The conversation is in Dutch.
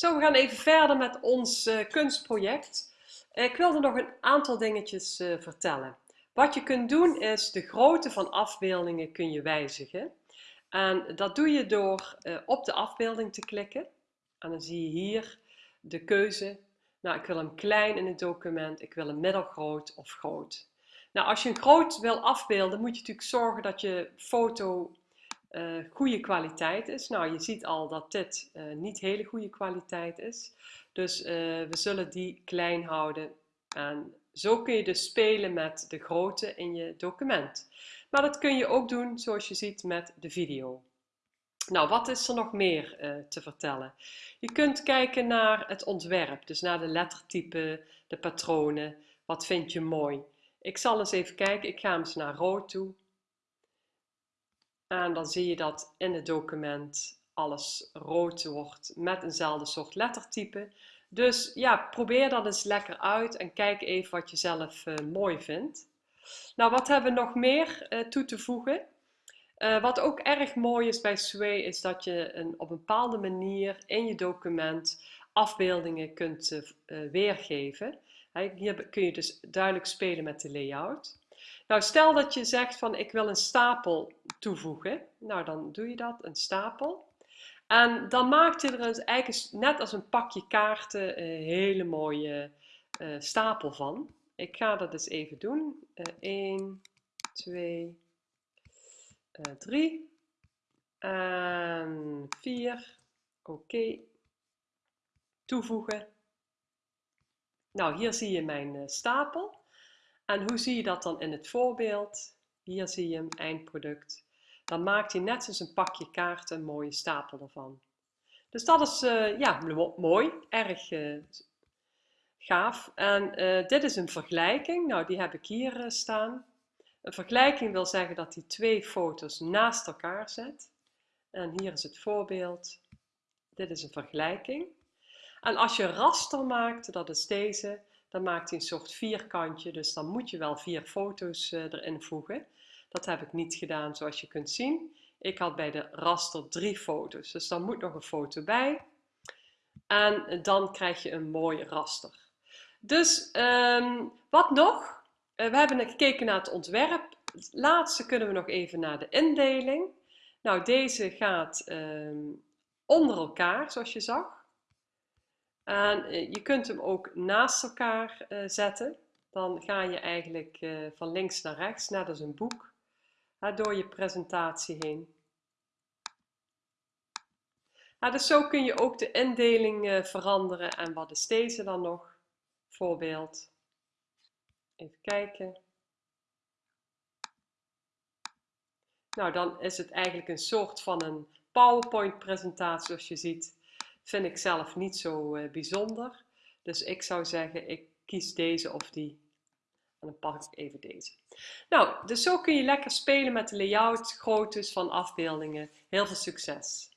Zo, we gaan even verder met ons uh, kunstproject. Ik wilde nog een aantal dingetjes uh, vertellen. Wat je kunt doen is de grootte van afbeeldingen kun je wijzigen. En dat doe je door op de afbeelding te klikken. En dan zie je hier de keuze. Nou, ik wil hem klein in het document, ik wil hem middelgroot of groot. Nou, als je een groot wil afbeelden, moet je natuurlijk zorgen dat je foto uh, goede kwaliteit is. Nou, je ziet al dat dit uh, niet hele goede kwaliteit is. Dus uh, we zullen die klein houden. En zo kun je dus spelen met de grootte in je document. Maar dat kun je ook doen zoals je ziet met de video. Nou, wat is er nog meer te vertellen? Je kunt kijken naar het ontwerp, dus naar de lettertypen, de patronen. Wat vind je mooi? Ik zal eens even kijken, ik ga eens naar rood toe. En dan zie je dat in het document alles rood wordt met eenzelfde soort lettertype. Dus ja, probeer dat eens lekker uit en kijk even wat je zelf uh, mooi vindt. Nou, wat hebben we nog meer uh, toe te voegen? Uh, wat ook erg mooi is bij Sway is dat je een, op een bepaalde manier in je document afbeeldingen kunt weergeven. Hier kun je dus duidelijk spelen met de layout. Nou, stel dat je zegt van ik wil een stapel toevoegen. Nou, dan doe je dat, een stapel. En dan maakt je er dus eigenlijk net als een pakje kaarten een hele mooie uh, stapel van. Ik ga dat eens even doen. Uh, 1, 2, uh, 3 en 4. Oké. Toevoegen. Nou, hier zie je mijn uh, stapel. En hoe zie je dat dan in het voorbeeld? Hier zie je hem, eindproduct. Dan maakt hij net zoals een pakje kaarten een mooie stapel ervan. Dus dat is uh, ja, mooi, erg uh, gaaf. En uh, dit is een vergelijking. Nou, die heb ik hier staan. Een vergelijking wil zeggen dat hij twee foto's naast elkaar zet. En hier is het voorbeeld. Dit is een vergelijking. En als je raster maakt, dat is deze, dan maakt hij een soort vierkantje, dus dan moet je wel vier foto's uh, erin voegen. Dat heb ik niet gedaan zoals je kunt zien. Ik had bij de raster drie foto's, dus dan moet nog een foto bij. En dan krijg je een mooi raster. Dus um, wat nog? Uh, we hebben gekeken naar het ontwerp. Laatste kunnen we nog even naar de indeling. Nou, deze gaat um, onder elkaar, zoals je zag. En eh, je kunt hem ook naast elkaar uh, zetten. Dan ga je eigenlijk uh, van links naar rechts, net als een boek, door je presentatie heen. dus zo kun je ook de indeling veranderen. En wat is deze dan nog? Voorbeeld. Even kijken. Nou, dan is het eigenlijk een soort van een PowerPoint presentatie zoals je ziet vind ik zelf niet zo uh, bijzonder. Dus ik zou zeggen, ik kies deze of die. En dan pak ik even deze. Nou, dus zo kun je lekker spelen met de layout, groottes van afbeeldingen. Heel veel succes!